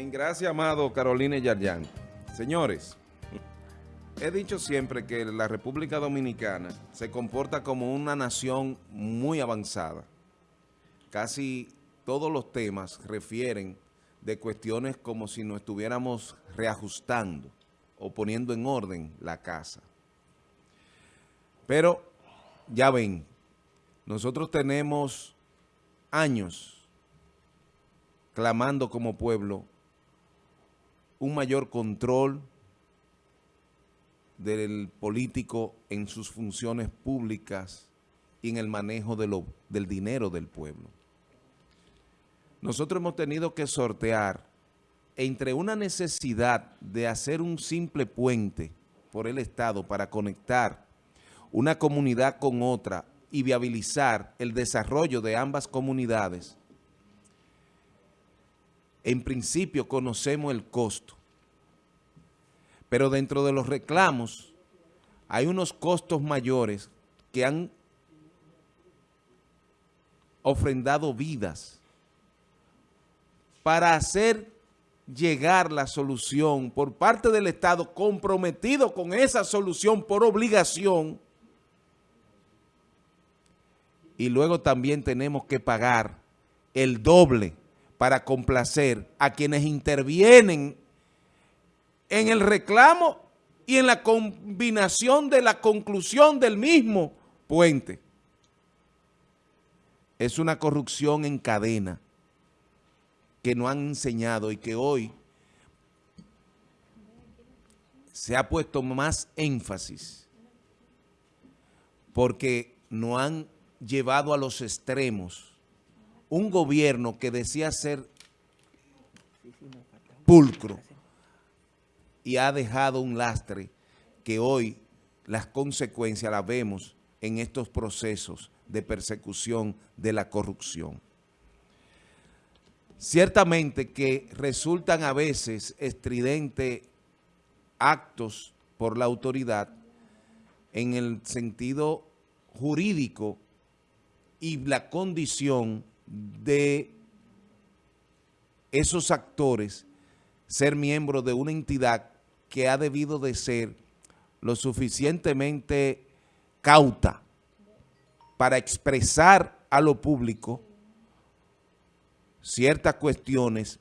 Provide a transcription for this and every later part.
Bien, gracias, amado Carolina Yarjan. Señores, he dicho siempre que la República Dominicana se comporta como una nación muy avanzada. Casi todos los temas refieren de cuestiones como si nos estuviéramos reajustando o poniendo en orden la casa. Pero, ya ven, nosotros tenemos años clamando como pueblo un mayor control del político en sus funciones públicas y en el manejo del dinero del pueblo. Nosotros hemos tenido que sortear entre una necesidad de hacer un simple puente por el Estado para conectar una comunidad con otra y viabilizar el desarrollo de ambas comunidades, en principio conocemos el costo. Pero dentro de los reclamos hay unos costos mayores que han ofrendado vidas para hacer llegar la solución por parte del Estado comprometido con esa solución por obligación y luego también tenemos que pagar el doble para complacer a quienes intervienen en el reclamo y en la combinación de la conclusión del mismo puente. Es una corrupción en cadena que no han enseñado y que hoy se ha puesto más énfasis porque no han llevado a los extremos un gobierno que decía ser pulcro y ha dejado un lastre que hoy las consecuencias las vemos en estos procesos de persecución de la corrupción. Ciertamente que resultan a veces estridentes actos por la autoridad en el sentido jurídico y la condición de esos actores ser miembros de una entidad que ha debido de ser lo suficientemente cauta para expresar a lo público ciertas cuestiones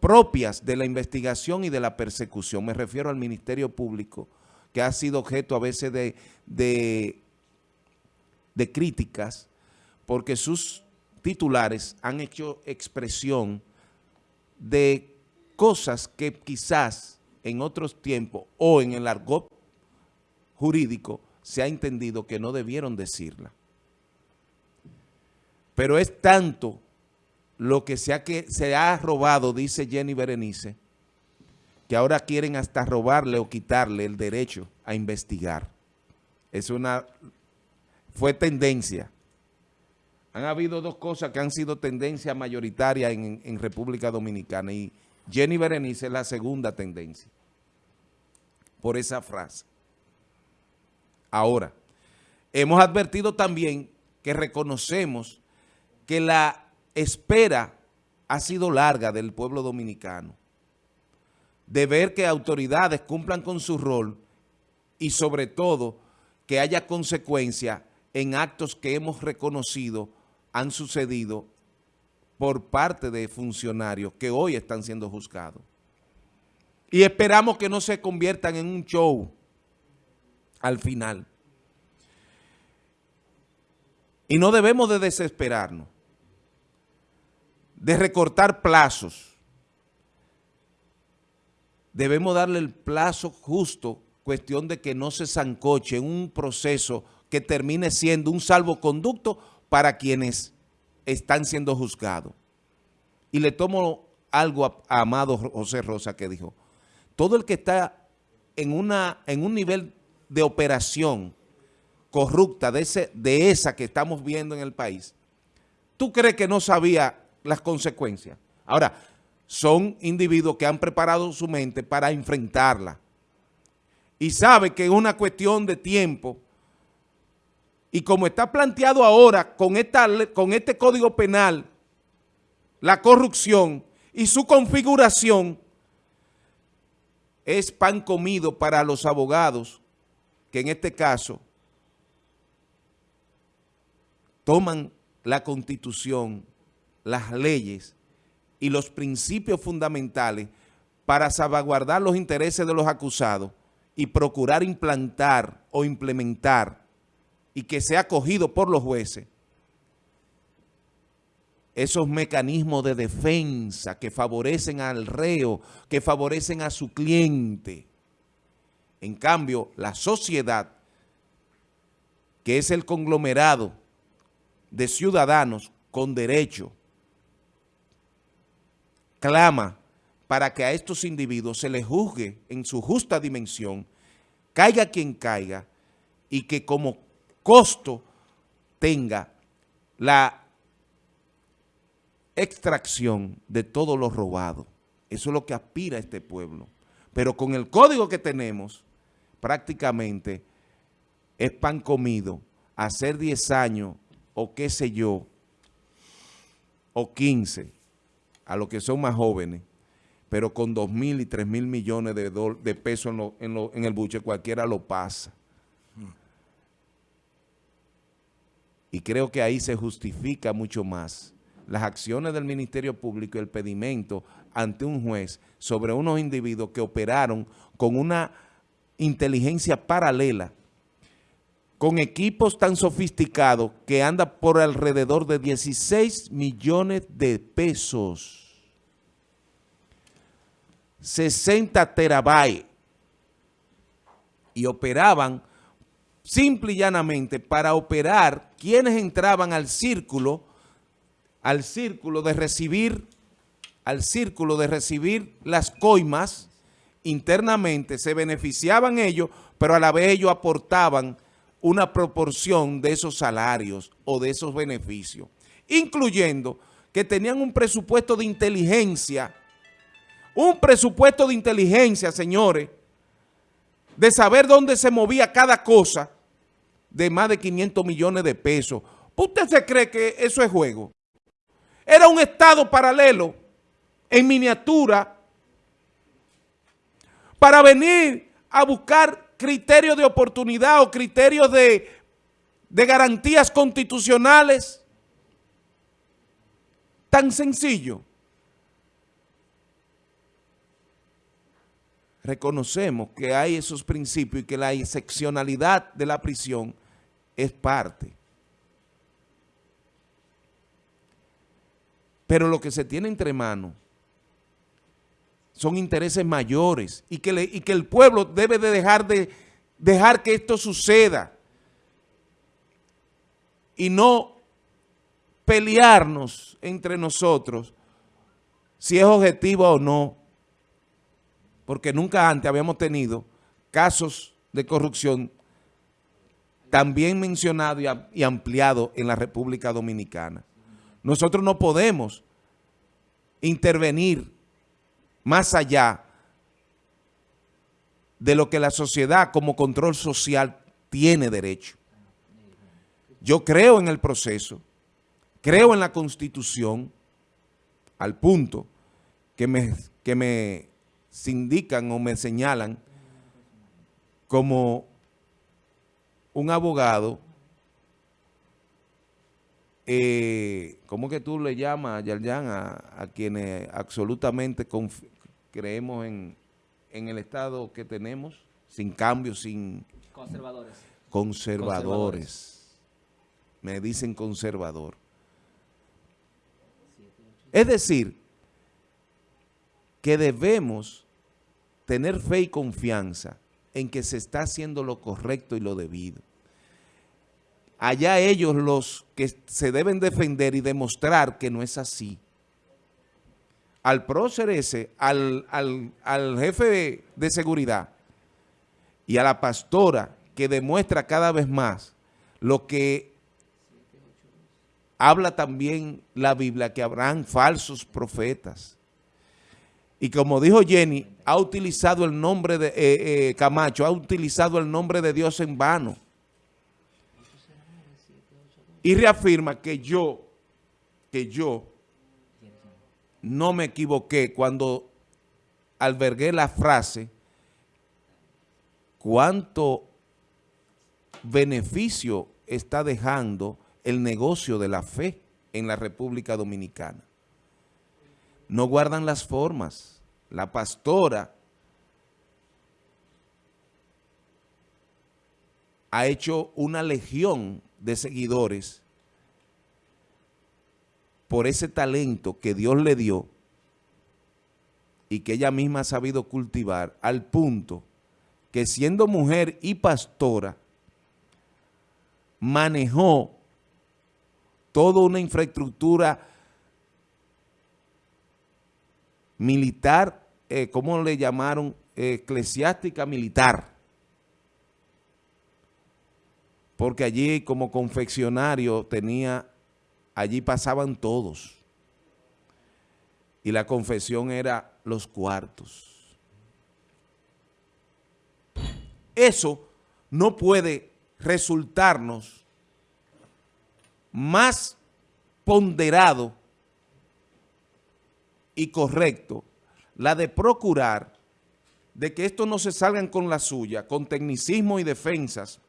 propias de la investigación y de la persecución. Me refiero al Ministerio Público, que ha sido objeto a veces de, de, de críticas, porque sus titulares han hecho expresión de cosas que quizás en otros tiempos o en el argot jurídico se ha entendido que no debieron decirla. Pero es tanto lo que se ha, que se ha robado, dice Jenny Berenice, que ahora quieren hasta robarle o quitarle el derecho a investigar. Es una, fue tendencia han habido dos cosas que han sido tendencia mayoritaria en, República Dominicana y Jenny Berenice es la segunda tendencia por esa frase. Ahora, hemos advertido también que reconocemos que la espera ha sido larga del pueblo dominicano, de ver que autoridades cumplan con su rol y sobre todo que haya consecuencia en actos que hemos reconocido han sucedido por parte de funcionarios que hoy están siendo juzgados. Y esperamos que no se conviertan en un show al final. Y no debemos de desesperarnos, de recortar plazos. Debemos darle el plazo justo, cuestión de que no se zancoche un proceso que termine siendo un salvoconducto para quienes están siendo juzgados. Y le tomo algo a, Amado José Rosa que dijo, todo el que está en, una, en un nivel de operación corrupta de, ese, de esa que estamos viendo en el país, ¿tú crees que no sabía las consecuencias? Ahora, son individuos que han preparado su mente para enfrentarla y sabe que es una cuestión de tiempo y como está planteado ahora con, esta, con este Código Penal, la corrupción, y su configuración es pan comido para los abogados, que en este caso toman la Constitución, las leyes y los principios fundamentales para salvaguardar los intereses de los acusados y procurar implantar o implementar y que sea acogido por los jueces esos mecanismos de defensa que favorecen al reo, que favorecen a su cliente. En cambio, la sociedad, que es el conglomerado de ciudadanos con derecho, clama para que a estos individuos se les juzgue en su justa dimensión, caiga quien caiga, y que como costo tenga la extracción de todo lo robado. Eso es lo que aspira este pueblo. Pero con el código que tenemos, prácticamente es pan comido. Hacer 10 años o qué sé yo, o 15, a los que son más jóvenes, pero con 2 mil y 3 mil millones de, de pesos en, en el buche, cualquiera lo pasa. Y creo que ahí se justifica mucho más las acciones del Ministerio Público y el pedimento ante un juez sobre unos individuos que operaron con una inteligencia paralela, con equipos tan sofisticados que anda por alrededor de 16 millones de pesos. 60 terabytes. Y operaban simple y llanamente para operar quienes entraban al círculo al círculo de recibir, al círculo de recibir las coimas internamente, se beneficiaban ellos, pero a la vez ellos aportaban una proporción de esos salarios o de esos beneficios, incluyendo que tenían un presupuesto de inteligencia, un presupuesto de inteligencia, señores, de saber dónde se movía cada cosa, de más de 500 millones de pesos. ¿Usted se cree que eso es juego? Era un estado paralelo en miniatura para venir a buscar criterios de oportunidad o criterios de, de garantías constitucionales. Tan sencillo. Reconocemos que hay esos principios y que la excepcionalidad de la prisión es parte. Pero lo que se tiene entre manos son intereses mayores y que, y que el pueblo debe de dejar, de dejar que esto suceda y no pelearnos entre nosotros si es objetivo o no, porque nunca antes habíamos tenido casos de corrupción también mencionados y ampliados en la República Dominicana. Nosotros no podemos intervenir más allá de lo que la sociedad como control social tiene derecho. Yo creo en el proceso, creo en la Constitución, al punto que me, que me sindican o me señalan como un abogado eh, ¿cómo que tú le llamas, Yarjan, a, a quienes absolutamente creemos en, en, el Estado que tenemos, sin cambios, sin... Conservadores. Conservadores. Me dicen conservador. Es decir, que debemos tener fe y confianza en que se está haciendo lo correcto y lo debido allá ellos los que se deben defender y demostrar que no es así. Al prócer ese, al, al jefe de seguridad y a la pastora que demuestra cada vez más lo que habla también la Biblia, que habrán falsos profetas. Y como dijo Jenny, ha utilizado el nombre de eh, eh, Camacho, ha utilizado el nombre de Dios en vano y reafirma que yo, que yo no me equivoqué cuando albergué la frase cuánto beneficio está dejando el negocio de la fe en la República Dominicana. No guardan las formas. La pastora ha hecho una legión de seguidores por ese talento que Dios le dio y que ella misma ha sabido cultivar al punto que siendo mujer y pastora, manejó toda una infraestructura militar, eh, ¿cómo le llamaron? eclesiástica militar. Porque allí como confeccionario tenía, allí pasaban todos. Y la confesión era los cuartos. Eso no puede resultarnos más ponderado y correcto la de procurar de que esto no se salgan con la suya, con tecnicismo y defensas,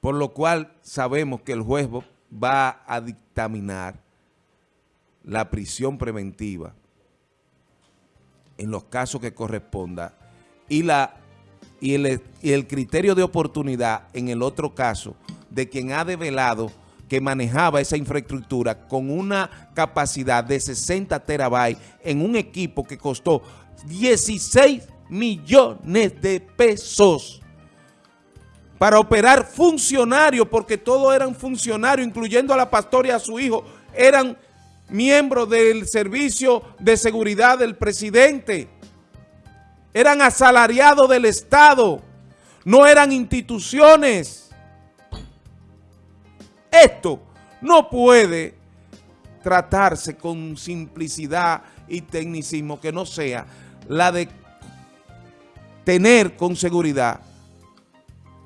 por lo cual sabemos que el juez va a dictaminar la prisión preventiva en los casos que corresponda y, la, y, el, y el criterio de oportunidad en el otro caso de quien ha develado que manejaba esa infraestructura con una capacidad de 60 terabytes en un equipo que costó 16 millones de pesos. Para operar funcionarios, porque todos eran funcionarios, incluyendo a la pastora y a su hijo, eran miembros del servicio de seguridad del presidente, eran asalariados del Estado, no eran instituciones. Esto no puede tratarse con simplicidad y tecnicismo que no sea la de tener con seguridad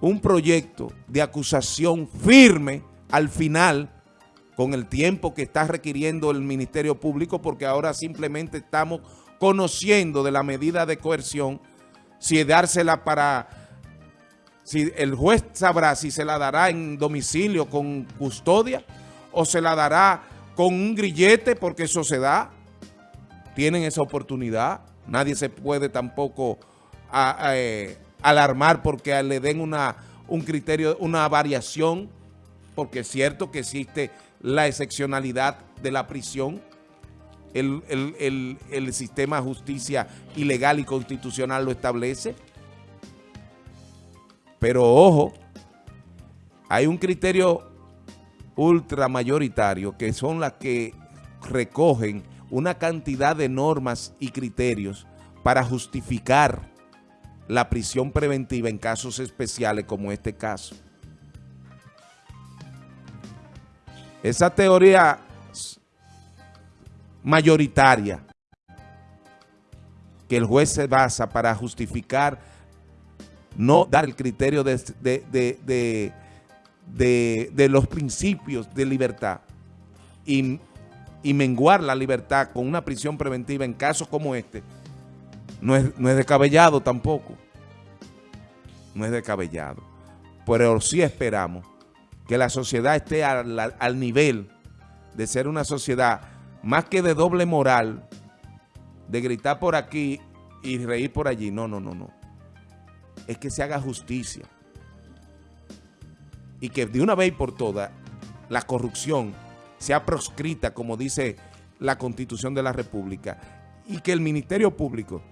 un proyecto de acusación firme al final con el tiempo que está requiriendo el Ministerio Público porque ahora simplemente estamos conociendo de la medida de coerción si dársela para si el juez sabrá si se la dará en domicilio con custodia o se la dará con un grillete porque eso se da. Tienen esa oportunidad. Nadie se puede tampoco eh, alarmar porque le den una, un criterio, una variación, porque es cierto que existe la excepcionalidad de la prisión. El, el sistema de justicia ilegal y constitucional lo establece. Pero ojo, hay un criterio ultramayoritario que son las que recogen una cantidad de normas y criterios para justificar la prisión preventiva en casos especiales como este caso. Esa teoría mayoritaria que el juez se basa para justificar no dar el criterio de, de, los principios de libertad y, menguar la libertad con una prisión preventiva en casos como este, no es, no es descabellado tampoco. No es descabellado. Pero sí esperamos que la sociedad esté al, al nivel de ser una sociedad más que de doble moral, de gritar por aquí y reír por allí. No, no, no, no es que se haga justicia y que de una vez por todas la corrupción sea proscrita, como dice la Constitución de la República, y que el Ministerio Público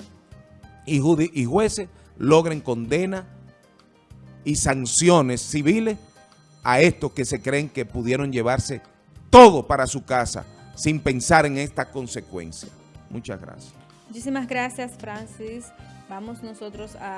y, y jueces logren condena y sanciones civiles a estos que se creen que pudieron llevarse todo para su casa sin pensar en esta consecuencia. Muchas gracias. Muchísimas gracias, Francis. Vamos nosotros a...